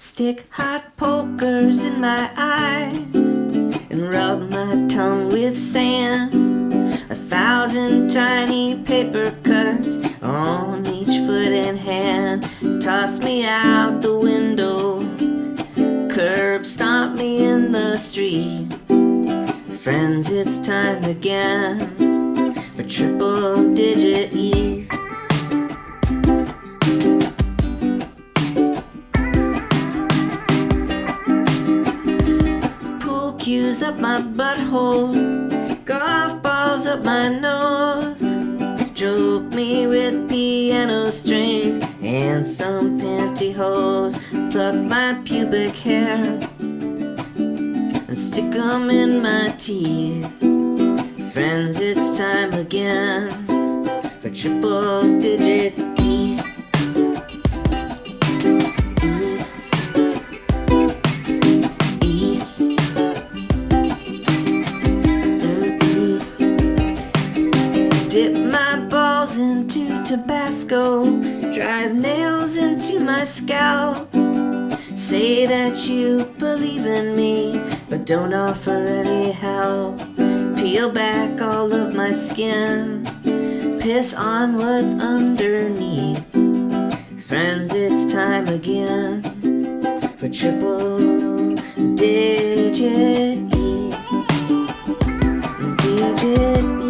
Stick hot pokers in my eye and rub my tongue with sand. A thousand tiny paper cuts on each foot and hand. Toss me out the window, curb stomp me in the street. Friends, it's time again for triple digit Up my butthole, golf balls up my nose. Choke me with piano strings and some pantyhose. Pluck my pubic hair and stick 'em in my teeth. Friends, it's time again for triple digit Dip my balls into Tabasco, drive nails into my scalp. Say that you believe in me, but don't offer any help. Peel back all of my skin, piss on what's underneath. Friends, it's time again for triple digit E. Digit E.